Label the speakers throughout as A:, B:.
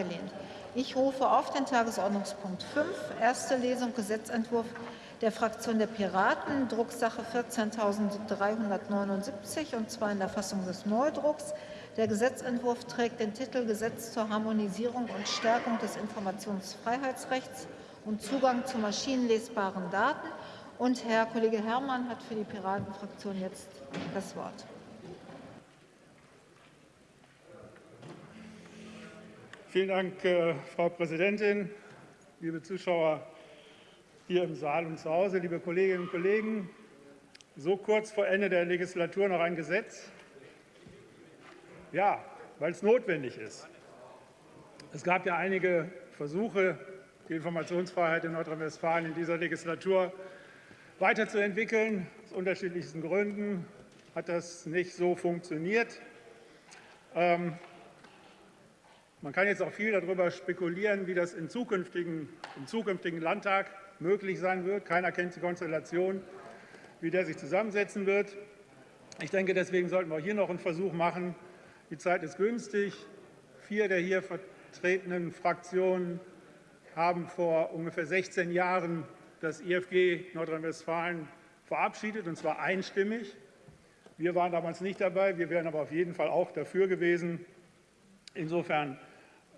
A: abgelehnt. Ich rufe auf den Tagesordnungspunkt 5, erste Lesung Gesetzentwurf der Fraktion der Piraten, Drucksache 14.379, und zwar in der Fassung des Neudrucks. Der Gesetzentwurf trägt den Titel Gesetz zur Harmonisierung und Stärkung des Informationsfreiheitsrechts und Zugang zu maschinenlesbaren Daten. Und Herr Kollege Herrmann hat für die Piratenfraktion jetzt das Wort.
B: Vielen Dank, äh, Frau Präsidentin, liebe Zuschauer hier im Saal und zu Hause, liebe Kolleginnen und Kollegen. So kurz vor Ende der Legislatur noch ein Gesetz? Ja, weil es notwendig ist. Es gab ja einige Versuche, die Informationsfreiheit in Nordrhein-Westfalen in dieser Legislatur weiterzuentwickeln. Aus unterschiedlichsten Gründen hat das nicht so funktioniert. Ähm, man kann jetzt auch viel darüber spekulieren, wie das im zukünftigen, im zukünftigen Landtag möglich sein wird. Keiner kennt die Konstellation, wie der sich zusammensetzen wird. Ich denke, deswegen sollten wir hier noch einen Versuch machen. Die Zeit ist günstig. Vier der hier vertretenen Fraktionen haben vor ungefähr 16 Jahren das IFG Nordrhein-Westfalen verabschiedet, und zwar einstimmig. Wir waren damals nicht dabei, wir wären aber auf jeden Fall auch dafür gewesen. Insofern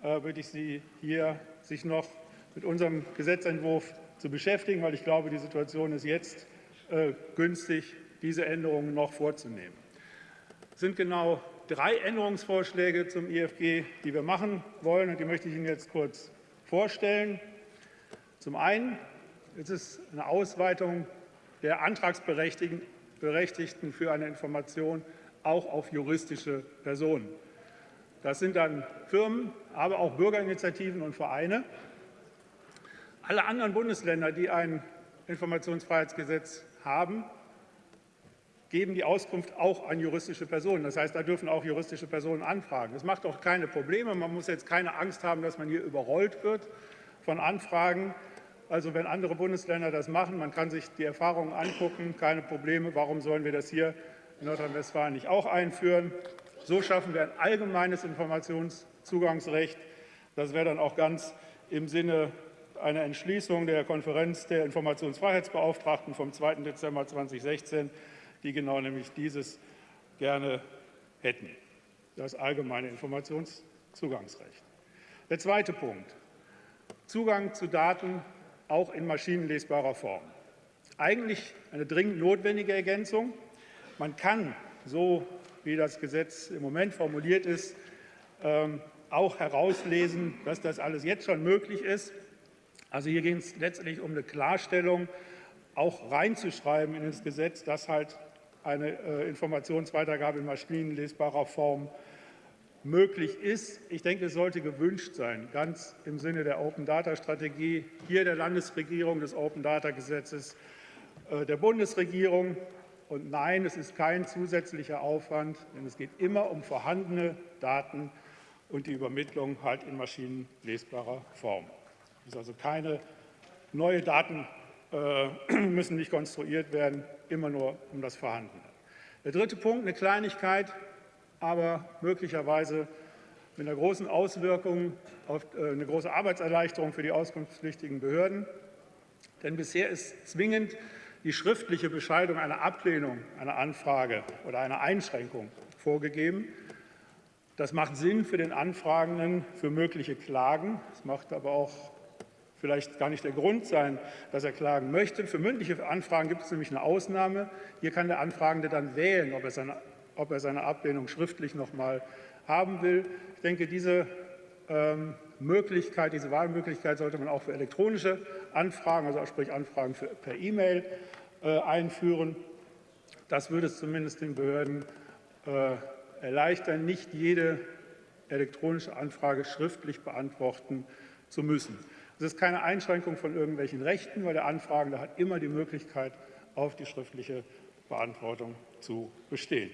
B: äh, würde ich Sie hier sich noch mit unserem Gesetzentwurf zu beschäftigen, weil ich glaube, die Situation ist jetzt äh, günstig, diese Änderungen noch vorzunehmen. Es sind genau drei Änderungsvorschläge zum IFG, die wir machen wollen, und die möchte ich Ihnen jetzt kurz vorstellen. Zum einen ist es eine Ausweitung der Antragsberechtigten für eine Information auch auf juristische Personen. Das sind dann Firmen, aber auch Bürgerinitiativen und Vereine. Alle anderen Bundesländer, die ein Informationsfreiheitsgesetz haben, geben die Auskunft auch an juristische Personen. Das heißt, da dürfen auch juristische Personen anfragen. Das macht auch keine Probleme. Man muss jetzt keine Angst haben, dass man hier überrollt wird von Anfragen. Also wenn andere Bundesländer das machen, man kann sich die Erfahrungen angucken, keine Probleme. Warum sollen wir das hier in Nordrhein-Westfalen nicht auch einführen? So schaffen wir ein allgemeines Informationszugangsrecht. Das wäre dann auch ganz im Sinne einer Entschließung der Konferenz der Informationsfreiheitsbeauftragten vom 2. Dezember 2016 die genau nämlich dieses gerne hätten, das allgemeine Informationszugangsrecht. Der zweite Punkt, Zugang zu Daten auch in maschinenlesbarer Form. Eigentlich eine dringend notwendige Ergänzung. Man kann, so wie das Gesetz im Moment formuliert ist, ähm, auch herauslesen, dass das alles jetzt schon möglich ist. Also hier geht es letztlich um eine Klarstellung, auch reinzuschreiben in das Gesetz, dass halt eine äh, Informationsweitergabe in maschinenlesbarer Form möglich ist. Ich denke, es sollte gewünscht sein, ganz im Sinne der Open-Data-Strategie, hier der Landesregierung, des Open-Data-Gesetzes, äh, der Bundesregierung. Und nein, es ist kein zusätzlicher Aufwand, denn es geht immer um vorhandene Daten und die Übermittlung halt in maschinenlesbarer Form. Es ist also keine neue Daten äh, müssen nicht konstruiert werden, immer nur um das Vorhandene. Der dritte Punkt, eine Kleinigkeit, aber möglicherweise mit einer großen Auswirkung auf äh, eine große Arbeitserleichterung für die auskunftspflichtigen Behörden. Denn bisher ist zwingend die schriftliche Bescheidung einer Ablehnung einer Anfrage oder einer Einschränkung vorgegeben. Das macht Sinn für den Anfragenden für mögliche Klagen. Es macht aber auch vielleicht gar nicht der Grund sein, dass er klagen möchte. Für mündliche Anfragen gibt es nämlich eine Ausnahme. Hier kann der Anfragende dann wählen, ob er seine, ob er seine Ablehnung schriftlich noch mal haben will. Ich denke, diese ähm, Möglichkeit, diese Wahlmöglichkeit sollte man auch für elektronische Anfragen, also sprich Anfragen für, per E-Mail, äh, einführen. Das würde es zumindest den Behörden äh, erleichtern, nicht jede elektronische Anfrage schriftlich beantworten zu müssen. Es ist keine Einschränkung von irgendwelchen Rechten, weil der Anfragende hat immer die Möglichkeit, auf die schriftliche Beantwortung zu bestehen.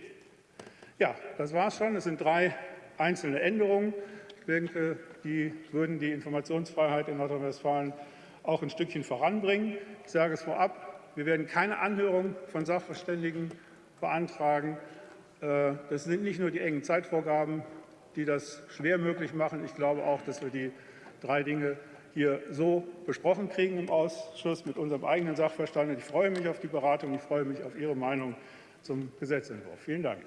B: Ja, das war es schon. Es sind drei einzelne Änderungen. Ich denke, die würden die Informationsfreiheit in Nordrhein-Westfalen auch ein Stückchen voranbringen. Ich sage es vorab, wir werden keine Anhörung von Sachverständigen beantragen. Äh, das sind nicht nur die engen Zeitvorgaben die das schwer möglich machen. Ich glaube auch, dass wir die drei Dinge hier so besprochen kriegen im Ausschuss mit unserem eigenen Sachverstand. Ich freue mich auf die Beratung. Ich freue mich auf Ihre Meinung zum Gesetzentwurf. Vielen Dank.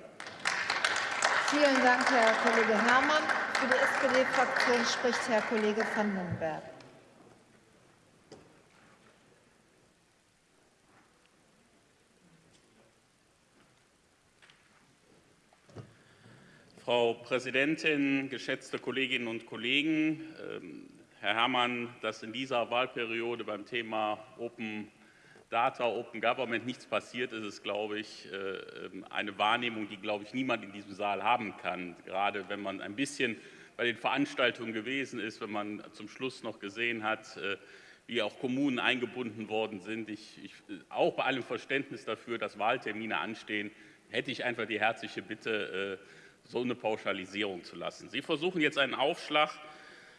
A: Vielen Dank, Herr Kollege Herrmann. Für die SPD-Fraktion spricht Herr Kollege van den
C: Frau Präsidentin, geschätzte Kolleginnen und Kollegen! Ähm, Herr Herrmann, dass in dieser Wahlperiode beim Thema Open Data, Open Government nichts passiert ist, ist, glaube ich, äh, ähm, eine Wahrnehmung, die, glaube ich, niemand in diesem Saal haben kann. Gerade wenn man ein bisschen bei den Veranstaltungen gewesen ist, wenn man zum Schluss noch gesehen hat, äh, wie auch Kommunen eingebunden worden sind. Ich, ich, auch bei allem Verständnis dafür, dass Wahltermine anstehen, hätte ich einfach die herzliche Bitte, äh, so eine Pauschalisierung zu lassen. Sie versuchen jetzt einen Aufschlag,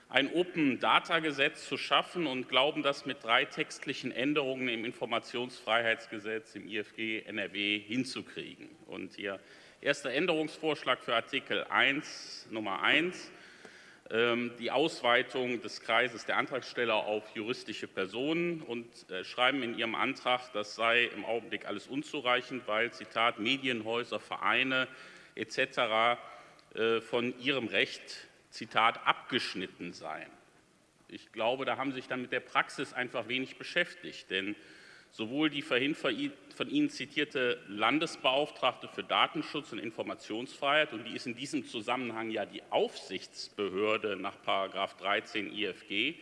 C: ein Open-Data-Gesetz zu schaffen und glauben, das mit drei textlichen Änderungen im Informationsfreiheitsgesetz, im IFG NRW hinzukriegen. Und Ihr erster Änderungsvorschlag für Artikel 1 Nummer 1 ähm, die Ausweitung des Kreises der Antragsteller auf juristische Personen und äh, schreiben in Ihrem Antrag, das sei im Augenblick alles unzureichend, weil, Zitat, Medienhäuser, Vereine, etc. Äh, von ihrem Recht, Zitat, abgeschnitten seien. Ich glaube, da haben Sie sich dann mit der Praxis einfach wenig beschäftigt, denn sowohl die vorhin von Ihnen zitierte Landesbeauftragte für Datenschutz und Informationsfreiheit, und die ist in diesem Zusammenhang ja die Aufsichtsbehörde nach 13 IFG,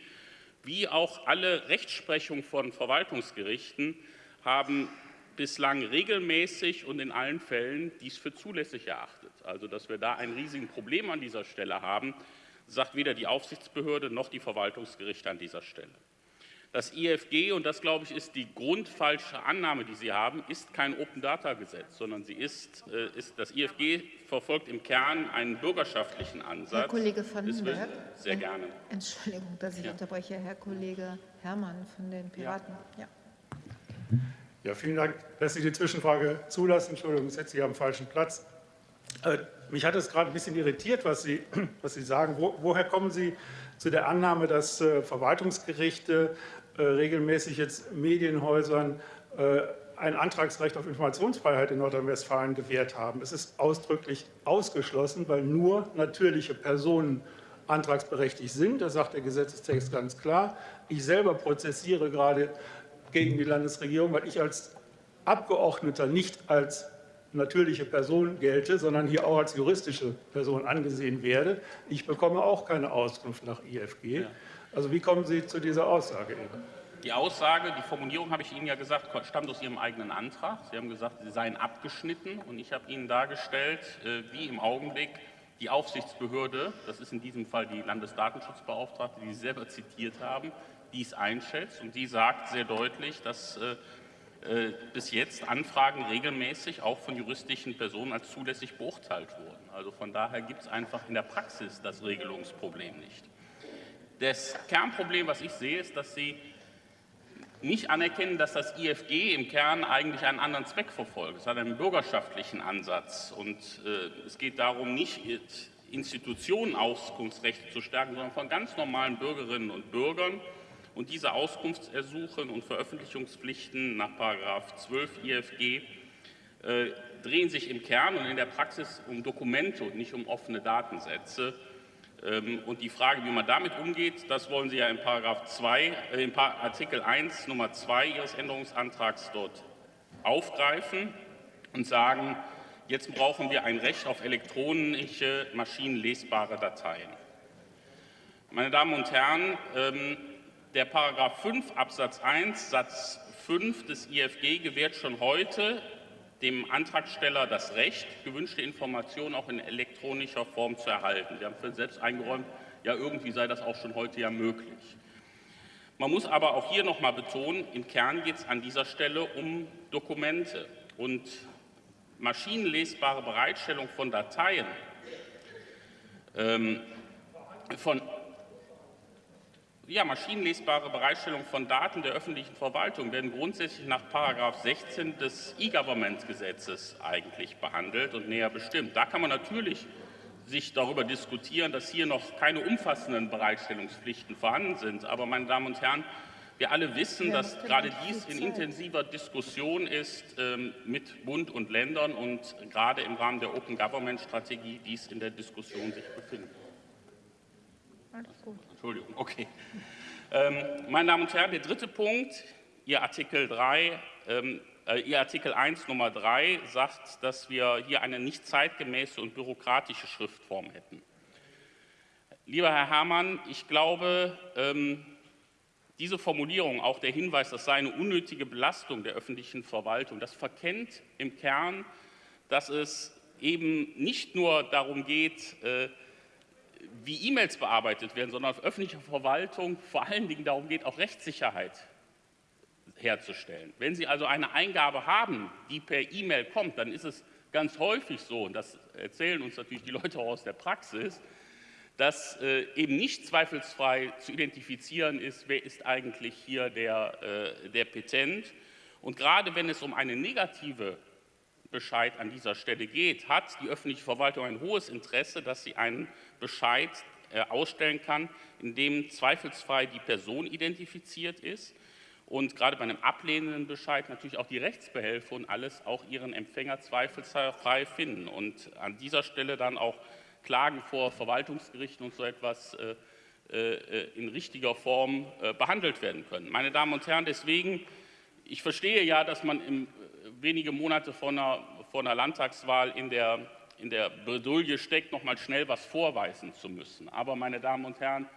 C: wie auch alle Rechtsprechung von Verwaltungsgerichten haben bislang regelmäßig und in allen Fällen dies für zulässig erachtet. Also, dass wir da ein riesiges Problem an dieser Stelle haben, sagt weder die Aufsichtsbehörde noch die Verwaltungsgerichte an dieser Stelle. Das IFG, und das glaube ich ist die grundfalsche Annahme, die Sie haben, ist kein Open-Data-Gesetz, sondern sie ist, äh, ist, das IFG verfolgt im Kern einen bürgerschaftlichen Ansatz.
A: Herr Kollege van den
C: Berg. Sehr gerne.
A: Entschuldigung, dass ich ja. unterbreche. Herr Kollege Herrmann von den Piraten. Ja.
B: ja. Ja, vielen Dank, dass Sie die Zwischenfrage zulassen. Entschuldigung, ich setze Sie am falschen Platz. Äh, mich hat es gerade ein bisschen irritiert, was Sie, was Sie sagen. Wo, woher kommen Sie zu der Annahme, dass äh, Verwaltungsgerichte äh, regelmäßig jetzt Medienhäusern äh, ein Antragsrecht auf Informationsfreiheit in Nordrhein-Westfalen gewährt haben? Es ist ausdrücklich ausgeschlossen, weil nur natürliche Personen antragsberechtigt sind. Das sagt der Gesetzestext ganz klar. Ich selber prozessiere gerade gegen die Landesregierung, weil ich als Abgeordneter nicht als natürliche Person gelte, sondern hier auch als juristische Person angesehen werde. Ich bekomme auch keine Auskunft nach IFG. Ja. Also wie kommen Sie zu dieser Aussage eben?
C: Die Aussage, die Formulierung habe ich Ihnen ja gesagt, stammt aus Ihrem eigenen Antrag. Sie haben gesagt, Sie seien abgeschnitten und ich habe Ihnen dargestellt, äh, wie im Augenblick die Aufsichtsbehörde, das ist in diesem Fall die Landesdatenschutzbeauftragte, die Sie selber zitiert haben, dies einschätzt. Und die sagt sehr deutlich, dass äh, äh, bis jetzt Anfragen regelmäßig auch von juristischen Personen als zulässig beurteilt wurden. Also von daher gibt es einfach in der Praxis das Regelungsproblem nicht. Das Kernproblem, was ich sehe, ist, dass Sie nicht anerkennen, dass das IFG im Kern eigentlich einen anderen Zweck verfolgt. Es hat einen bürgerschaftlichen Ansatz. Und äh, es geht darum, nicht Institutionen Auskunftsrechte zu stärken, sondern von ganz normalen Bürgerinnen und Bürgern und diese Auskunftsersuchen und Veröffentlichungspflichten nach 12 IFG äh, drehen sich im Kern und in der Praxis um Dokumente und nicht um offene Datensätze. Ähm, und die Frage, wie man damit umgeht, das wollen Sie ja in, Paragraph 2, äh, in Artikel 1 Nummer 2 Ihres Änderungsantrags dort aufgreifen und sagen, jetzt brauchen wir ein Recht auf elektronische, maschinenlesbare Dateien. Meine Damen und Herren, ähm, der Paragraph 5 Absatz 1 Satz 5 des IFG gewährt schon heute dem Antragsteller das Recht, gewünschte Informationen auch in elektronischer Form zu erhalten. Wir haben für selbst eingeräumt, ja irgendwie sei das auch schon heute ja möglich. Man muss aber auch hier noch mal betonen, im Kern geht es an dieser Stelle um Dokumente und maschinenlesbare Bereitstellung von Dateien ähm, von ja, maschinenlesbare Bereitstellung von Daten der öffentlichen Verwaltung werden grundsätzlich nach 16 des E-Government-Gesetzes eigentlich behandelt und näher bestimmt. Da kann man natürlich sich darüber diskutieren, dass hier noch keine umfassenden Bereitstellungspflichten vorhanden sind. Aber, meine Damen und Herren, wir alle wissen, dass gerade dies in intensiver Diskussion ist ähm, mit Bund und Ländern und gerade im Rahmen der Open Government Strategie dies in der Diskussion sich befindet. Entschuldigung, okay. Ähm, meine Damen und Herren, der dritte Punkt, Ihr Artikel 3, ähm, äh, Ihr Artikel 1 Nummer 3 sagt, dass wir hier eine nicht zeitgemäße und bürokratische Schriftform hätten. Lieber Herr Herrmann, ich glaube, ähm, diese Formulierung, auch der Hinweis, das sei eine unnötige Belastung der öffentlichen Verwaltung, das verkennt im Kern, dass es eben nicht nur darum geht, äh, wie E-Mails bearbeitet werden, sondern auf öffentlicher Verwaltung vor allen Dingen darum geht, auch Rechtssicherheit herzustellen. Wenn Sie also eine Eingabe haben, die per E-Mail kommt, dann ist es ganz häufig so, und das erzählen uns natürlich die Leute auch aus der Praxis, dass äh, eben nicht zweifelsfrei zu identifizieren ist, wer ist eigentlich hier der, äh, der Petent. Und gerade wenn es um eine negative Bescheid an dieser Stelle geht, hat die öffentliche Verwaltung ein hohes Interesse, dass sie einen Bescheid äh, ausstellen kann, in dem zweifelsfrei die Person identifiziert ist und gerade bei einem ablehnenden Bescheid natürlich auch die Rechtsbehelfe und alles auch ihren Empfänger zweifelsfrei finden und an dieser Stelle dann auch Klagen vor Verwaltungsgerichten und so etwas äh, äh, in richtiger Form behandelt werden können. Meine Damen und Herren, deswegen, ich verstehe ja, dass man im, wenige Monate vor einer, vor einer Landtagswahl in der, in der Bredouille steckt, noch mal schnell was vorweisen zu müssen. Aber, meine Damen und Herren,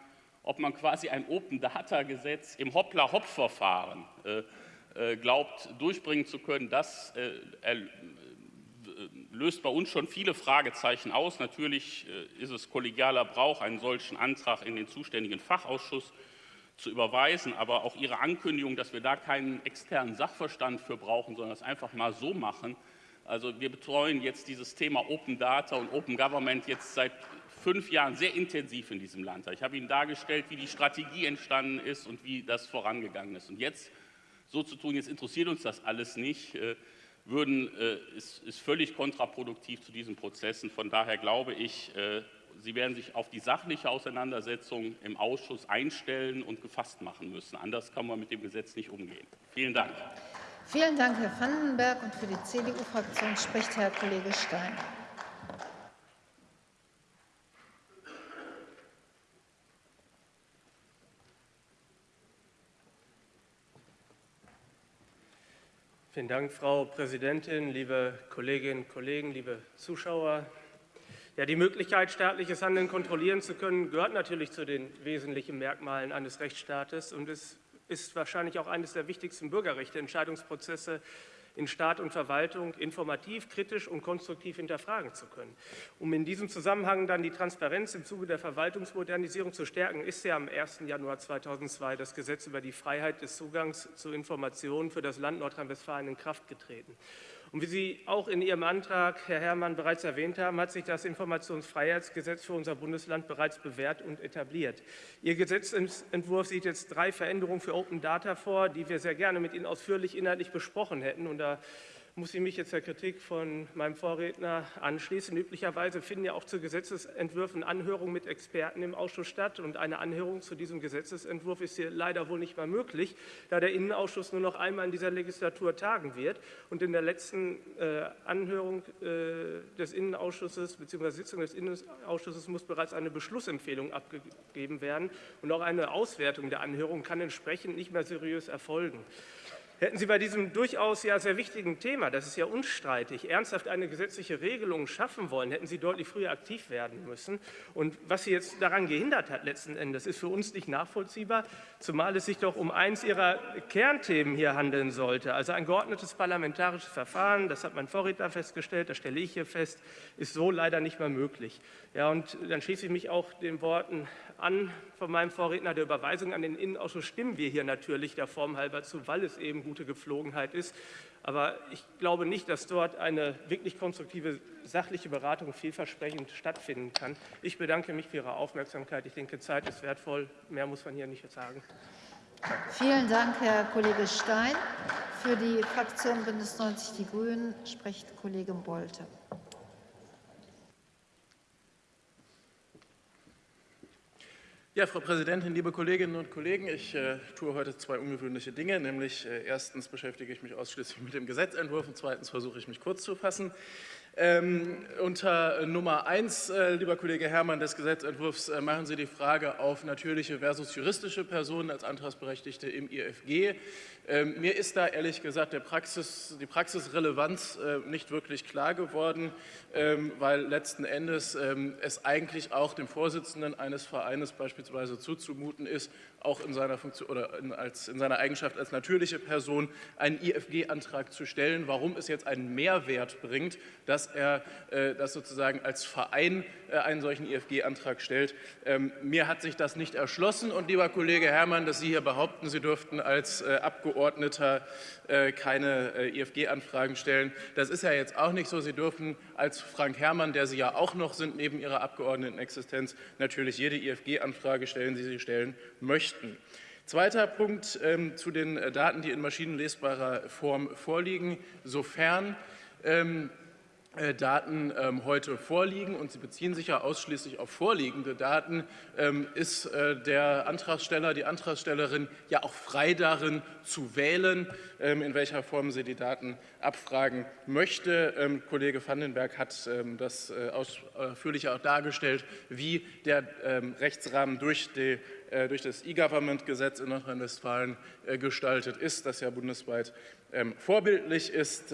C: ob man quasi ein Open-Data-Gesetz im Hoppla-Hopp-Verfahren äh, glaubt, durchbringen zu können, das äh, löst bei uns schon viele Fragezeichen aus. Natürlich äh, ist es kollegialer Brauch, einen solchen Antrag in den zuständigen Fachausschuss zu überweisen. Aber auch Ihre Ankündigung, dass wir da keinen externen Sachverstand für brauchen, sondern das einfach mal so machen. Also wir betreuen jetzt dieses Thema Open Data und Open Government jetzt seit fünf Jahren sehr intensiv in diesem Land. Ich habe Ihnen dargestellt, wie die Strategie entstanden ist und wie das vorangegangen ist. Und jetzt so zu tun, jetzt interessiert uns das alles nicht, äh, würden, äh, ist, ist, völlig kontraproduktiv zu diesen Prozessen. Von daher glaube ich, äh, Sie werden sich auf die sachliche Auseinandersetzung im Ausschuss einstellen und gefasst machen müssen. Anders kann man mit dem Gesetz nicht umgehen. Vielen Dank.
A: Vielen Dank, Herr Vandenberg. Und für die CDU-Fraktion spricht Herr Kollege Stein.
D: Vielen Dank, Frau Präsidentin, liebe Kolleginnen und Kollegen, liebe Zuschauer. Ja, die Möglichkeit, staatliches Handeln kontrollieren zu können, gehört natürlich zu den wesentlichen Merkmalen eines Rechtsstaates und es ist wahrscheinlich auch eines der wichtigsten Bürgerrechte, Entscheidungsprozesse in Staat und Verwaltung informativ, kritisch und konstruktiv hinterfragen zu können. Um in diesem Zusammenhang dann die Transparenz im Zuge der Verwaltungsmodernisierung zu stärken, ist ja am 1. Januar 2002 das Gesetz über die Freiheit des Zugangs zu Informationen für das Land Nordrhein-Westfalen in Kraft getreten. Und wie Sie auch in Ihrem Antrag, Herr Herrmann, bereits erwähnt haben, hat sich das Informationsfreiheitsgesetz für unser Bundesland bereits bewährt und etabliert. Ihr Gesetzentwurf sieht jetzt drei Veränderungen für Open Data vor, die wir sehr gerne mit Ihnen ausführlich inhaltlich besprochen hätten. Und da muss ich mich jetzt der Kritik von meinem Vorredner anschließen. Üblicherweise finden ja auch zu Gesetzesentwürfen Anhörungen mit Experten im Ausschuss statt. Und eine Anhörung zu diesem Gesetzesentwurf ist hier leider wohl nicht mehr möglich, da der Innenausschuss nur noch einmal in dieser Legislatur tagen wird. Und in der letzten äh, Anhörung äh, des Innenausschusses bzw. Sitzung des Innenausschusses muss bereits eine Beschlussempfehlung abgegeben werden. Und auch eine Auswertung der Anhörung kann entsprechend nicht mehr seriös erfolgen. Hätten Sie bei diesem durchaus ja sehr wichtigen Thema, das ist ja unstreitig, ernsthaft eine gesetzliche Regelung schaffen wollen, hätten Sie deutlich früher aktiv werden müssen. Und was Sie jetzt daran gehindert hat letzten Endes, ist für uns nicht nachvollziehbar, zumal es sich doch um eins Ihrer Kernthemen hier handeln sollte. Also ein geordnetes parlamentarisches Verfahren, das hat mein Vorredner festgestellt, das stelle ich hier fest, ist so leider nicht mehr möglich. Ja, und dann schließe ich mich auch den Worten an von meinem Vorredner der Überweisung an den Innenausschuss stimmen wir hier natürlich der Form halber zu, weil es eben gute Gepflogenheit ist. Aber ich glaube nicht, dass dort eine wirklich konstruktive sachliche Beratung vielversprechend stattfinden kann. Ich bedanke mich für Ihre Aufmerksamkeit. Ich denke, Zeit ist wertvoll. Mehr muss man hier nicht sagen.
A: Vielen Dank, Herr Kollege Stein. Für die Fraktion Bündnis 90 Die Grünen spricht Kollege Bolte.
E: Ja, Frau Präsidentin, liebe Kolleginnen und Kollegen, ich äh, tue heute zwei ungewöhnliche Dinge. Nämlich äh, erstens beschäftige ich mich ausschließlich mit dem Gesetzentwurf und zweitens versuche ich mich kurz zu fassen. Ähm, unter Nummer eins, äh, lieber Kollege Herrmann, des Gesetzentwurfs äh, machen Sie die Frage auf natürliche versus juristische Personen als Antragsberechtigte im IFG. Ähm, mir ist da ehrlich gesagt Praxis, die Praxisrelevanz äh, nicht wirklich klar geworden, ähm, weil letzten Endes ähm, es eigentlich auch dem Vorsitzenden eines Vereines beispielsweise zuzumuten ist, auch in seiner, Funktion, oder in, als, in seiner Eigenschaft als natürliche Person einen IFG-Antrag zu stellen. Warum es jetzt einen Mehrwert bringt, dass er äh, das sozusagen als Verein äh, einen solchen IFG-Antrag stellt. Ähm, mir hat sich das nicht erschlossen. Und lieber Kollege Herrmann, dass Sie hier behaupten, Sie dürften als äh, Abgeordneter äh, keine äh, IFG-Anfragen stellen, das ist ja jetzt auch nicht so. Sie dürfen als Frank Herrmann, der Sie ja auch noch sind neben Ihrer Abgeordnetenexistenz, natürlich jede IFG-Anfrage stellen, die Sie stellen möchten möchten. Zweiter Punkt ähm, zu den äh, Daten, die in maschinenlesbarer Form vorliegen. Sofern ähm, äh, Daten ähm, heute vorliegen und sie beziehen sich ja ausschließlich auf vorliegende Daten, ähm, ist äh, der Antragsteller, die Antragstellerin ja auch frei darin zu wählen, ähm, in welcher Form sie die Daten abfragen möchte. Kollege Vandenberg hat das ausführlich auch dargestellt, wie der Rechtsrahmen durch die äh, durch das E-Government-Gesetz in Nordrhein-Westfalen äh, gestaltet ist, das ja bundesweit ähm, vorbildlich ist.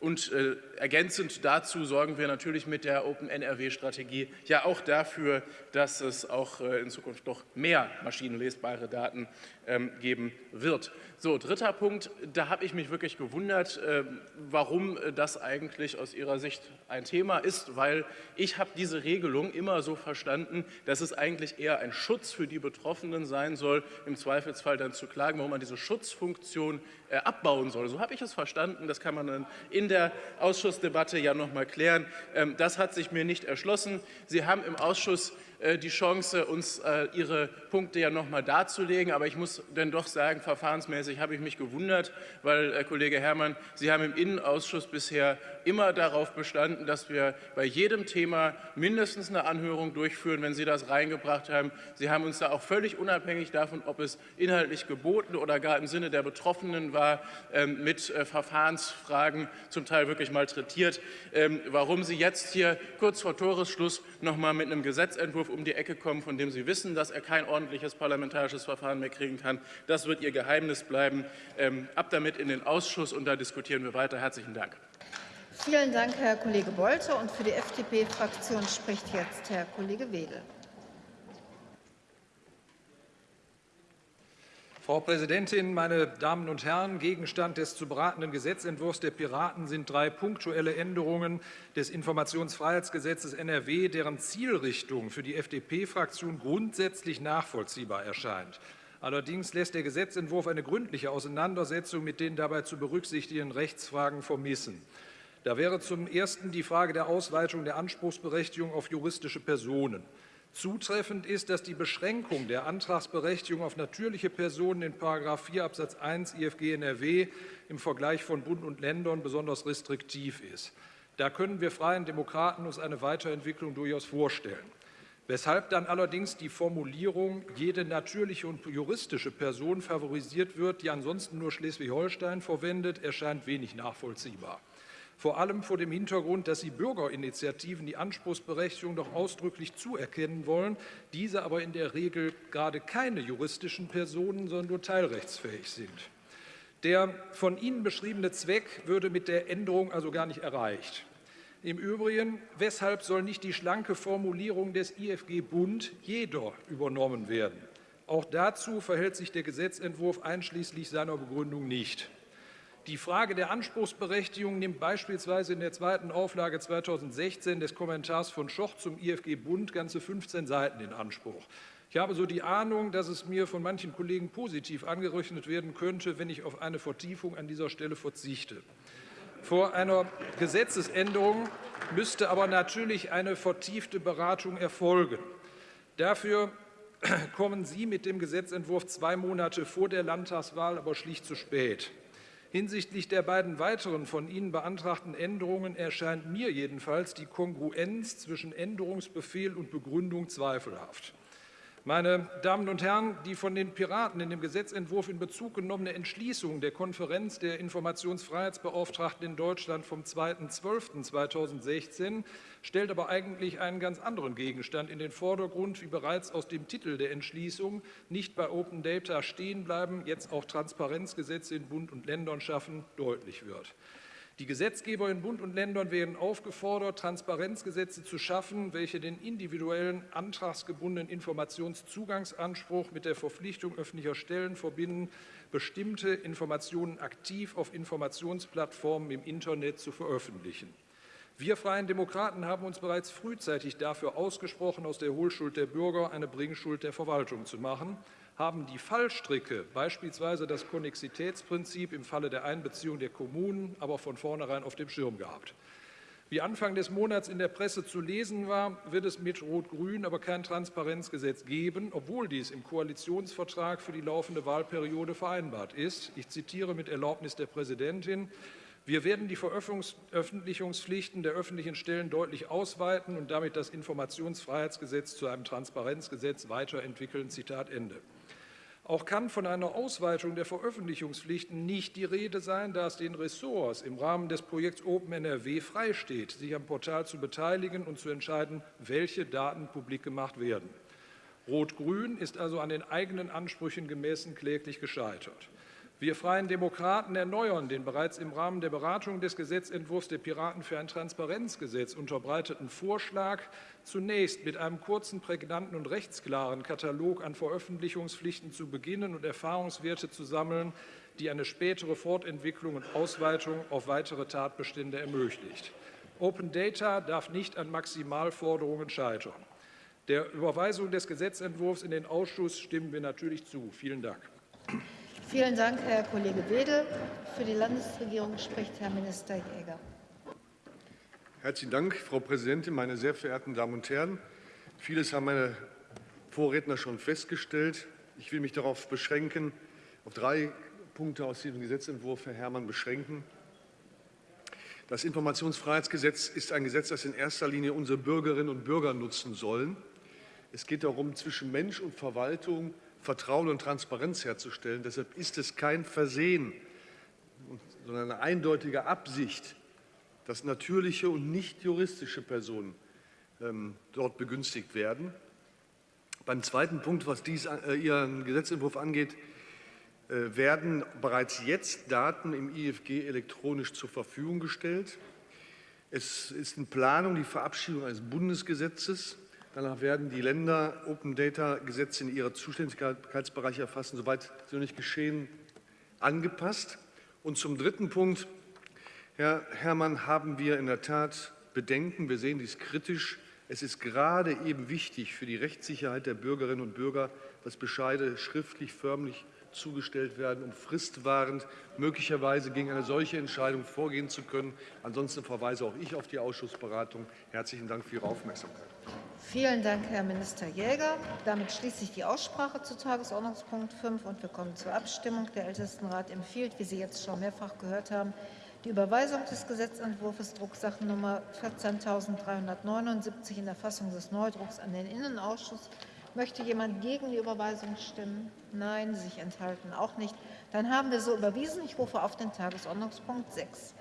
E: Und äh, ergänzend dazu sorgen wir natürlich mit der Open-NRW-Strategie ja auch dafür, dass es auch äh, in Zukunft noch mehr maschinenlesbare Daten ähm, geben wird. So, dritter Punkt, da habe ich mich wirklich gewundert, äh, warum das eigentlich aus Ihrer Sicht ein Thema ist, weil ich habe diese Regelung immer so verstanden, dass es eigentlich eher ein Schutz für die Betroffenen sein soll, im Zweifelsfall dann zu klagen, warum man diese Schutzfunktion äh, abbauen soll. So habe ich es verstanden, das kann man dann in der Ausschussdebatte ja noch mal klären. Ähm, das hat sich mir nicht erschlossen. Sie haben im Ausschuss äh, die Chance, uns äh, Ihre Punkte ja noch mal darzulegen. Aber ich muss dann doch sagen, verfahrensmäßig habe ich mich gewundert, weil, Herr Kollege Herrmann, Sie haben im Innenausschuss bisher immer darauf bestanden, dass wir bei jedem Thema mindestens eine Anhörung durchführen, wenn Sie das reingebracht haben. Sie haben uns da auch völlig unabhängig davon, ob es inhaltlich geboten oder gar im Sinne der Betroffenen war, ähm, mit äh, Verfahrensfragen zum Teil wirklich malträtiert. Ähm, warum Sie jetzt hier kurz vor Toresschluss noch mal mit einem Gesetzentwurf um die Ecke kommen, von dem Sie wissen, dass er kein ordentliches parlamentarisches Verfahren mehr kriegen kann. Das wird Ihr Geheimnis bleiben. Ähm, ab damit in den Ausschuss, und da diskutieren wir weiter. Herzlichen Dank.
A: Vielen Dank, Herr Kollege Bolte. Und für die FDP-Fraktion spricht jetzt Herr Kollege Wedel.
F: Frau Präsidentin, meine Damen und Herren! Gegenstand des zu beratenden Gesetzentwurfs der Piraten sind drei punktuelle Änderungen des Informationsfreiheitsgesetzes NRW, deren Zielrichtung für die FDP-Fraktion grundsätzlich nachvollziehbar erscheint. Allerdings lässt der Gesetzentwurf eine gründliche Auseinandersetzung mit den dabei zu berücksichtigenden Rechtsfragen vermissen. Da wäre zum Ersten die Frage der Ausweitung der Anspruchsberechtigung auf juristische Personen. Zutreffend ist, dass die Beschränkung der Antragsberechtigung auf natürliche Personen in § 4 Absatz 1 IFG NRW im Vergleich von Bund und Ländern besonders restriktiv ist. Da können wir Freien Demokraten uns eine Weiterentwicklung durchaus vorstellen. Weshalb dann allerdings die Formulierung jede natürliche und juristische Person favorisiert wird, die ansonsten nur Schleswig-Holstein verwendet, erscheint wenig nachvollziehbar vor allem vor dem Hintergrund, dass Sie Bürgerinitiativen die Anspruchsberechtigung doch ausdrücklich zuerkennen wollen, diese aber in der Regel gerade keine juristischen Personen, sondern nur teilrechtsfähig sind. Der von Ihnen beschriebene Zweck würde mit der Änderung also gar nicht erreicht. Im Übrigen, weshalb soll nicht die schlanke Formulierung des IFG Bund jeder übernommen werden? Auch dazu verhält sich der Gesetzentwurf einschließlich seiner Begründung nicht. Die Frage der Anspruchsberechtigung nimmt beispielsweise in der zweiten Auflage 2016 des Kommentars von Schoch zum IFG Bund ganze 15 Seiten in Anspruch. Ich habe so die Ahnung, dass es mir von manchen Kollegen positiv angerechnet werden könnte, wenn ich auf eine Vertiefung an dieser Stelle verzichte. Vor einer Gesetzesänderung müsste aber natürlich eine vertiefte Beratung erfolgen. Dafür kommen Sie mit dem Gesetzentwurf zwei Monate vor der Landtagswahl aber schlicht zu spät. Hinsichtlich der beiden weiteren von Ihnen beantragten Änderungen erscheint mir jedenfalls die Kongruenz zwischen Änderungsbefehl und Begründung zweifelhaft. Meine Damen und Herren, die von den Piraten in dem Gesetzentwurf in Bezug genommene Entschließung der Konferenz der Informationsfreiheitsbeauftragten in Deutschland vom 2.12.2016 stellt aber eigentlich einen ganz anderen Gegenstand in den Vordergrund, wie bereits aus dem Titel der Entschließung nicht bei Open Data stehen bleiben, jetzt auch Transparenzgesetze in Bund und Ländern schaffen, deutlich wird. Die Gesetzgeber in Bund und Ländern werden aufgefordert, Transparenzgesetze zu schaffen, welche den individuellen, antragsgebundenen Informationszugangsanspruch mit der Verpflichtung öffentlicher Stellen verbinden, bestimmte Informationen aktiv auf Informationsplattformen im Internet zu veröffentlichen. Wir Freien Demokraten haben uns bereits frühzeitig dafür ausgesprochen, aus der Hohlschuld der Bürger eine Bringschuld der Verwaltung zu machen haben die Fallstricke, beispielsweise das Konnexitätsprinzip im Falle der Einbeziehung der Kommunen, aber von vornherein auf dem Schirm gehabt. Wie Anfang des Monats in der Presse zu lesen war, wird es mit Rot-Grün aber kein Transparenzgesetz geben, obwohl dies im Koalitionsvertrag für die laufende Wahlperiode vereinbart ist. Ich zitiere mit Erlaubnis der Präsidentin. Wir werden die Veröffentlichungspflichten der öffentlichen Stellen deutlich ausweiten und damit das Informationsfreiheitsgesetz zu einem Transparenzgesetz weiterentwickeln. Zitat Ende. Auch kann von einer Ausweitung der Veröffentlichungspflichten nicht die Rede sein, da es den Ressorts im Rahmen des Projekts Open NRW freisteht, sich am Portal zu beteiligen und zu entscheiden, welche Daten publik gemacht werden. Rot-Grün ist also an den eigenen Ansprüchen gemessen kläglich gescheitert. Wir Freien Demokraten erneuern den bereits im Rahmen der Beratung des Gesetzentwurfs der Piraten für ein Transparenzgesetz unterbreiteten Vorschlag, zunächst mit einem kurzen, prägnanten und rechtsklaren Katalog an Veröffentlichungspflichten zu beginnen und Erfahrungswerte zu sammeln, die eine spätere Fortentwicklung und Ausweitung auf weitere Tatbestände ermöglicht. Open Data darf nicht an Maximalforderungen scheitern. Der Überweisung des Gesetzentwurfs in den Ausschuss stimmen wir natürlich zu. Vielen Dank.
A: Vielen Dank, Herr Kollege Wedel. Für die Landesregierung spricht Herr Minister Jäger.
G: Herzlichen Dank, Frau Präsidentin, meine sehr verehrten Damen und Herren. Vieles haben meine Vorredner schon festgestellt. Ich will mich darauf beschränken, auf drei Punkte aus diesem Gesetzentwurf, Herr Herrmann, beschränken. Das Informationsfreiheitsgesetz ist ein Gesetz, das in erster Linie unsere Bürgerinnen und Bürger nutzen sollen. Es geht darum, zwischen Mensch und Verwaltung Vertrauen und Transparenz herzustellen. Deshalb ist es kein Versehen, sondern eine eindeutige Absicht, dass natürliche und nicht juristische Personen ähm, dort begünstigt werden. Beim zweiten Punkt, was dies, äh, Ihren Gesetzentwurf angeht, äh, werden bereits jetzt Daten im IFG elektronisch zur Verfügung gestellt. Es ist in Planung die Verabschiedung eines Bundesgesetzes Danach werden die Länder Open Data Gesetze in ihre Zuständigkeitsbereiche erfassen, soweit sie noch nicht geschehen, angepasst. Und zum dritten Punkt, Herr Herrmann, haben wir in der Tat Bedenken. Wir sehen dies kritisch. Es ist gerade eben wichtig für die Rechtssicherheit der Bürgerinnen und Bürger, dass Bescheide schriftlich, förmlich zugestellt werden, um fristwahrend möglicherweise gegen eine solche Entscheidung vorgehen zu können. Ansonsten verweise auch ich auf die Ausschussberatung. Herzlichen Dank für Ihre Aufmerksamkeit.
A: Vielen Dank, Herr Minister Jäger. Damit schließe ich die Aussprache zu Tagesordnungspunkt 5 und wir kommen zur Abstimmung. Der Ältestenrat empfiehlt, wie Sie jetzt schon mehrfach gehört haben, die Überweisung des Gesetzentwurfs Drucksachennummer 14.379 in der Fassung des Neudrucks an den Innenausschuss. Möchte jemand gegen die Überweisung stimmen? Nein, sich enthalten auch nicht. Dann haben wir so überwiesen. Ich rufe auf den Tagesordnungspunkt 6.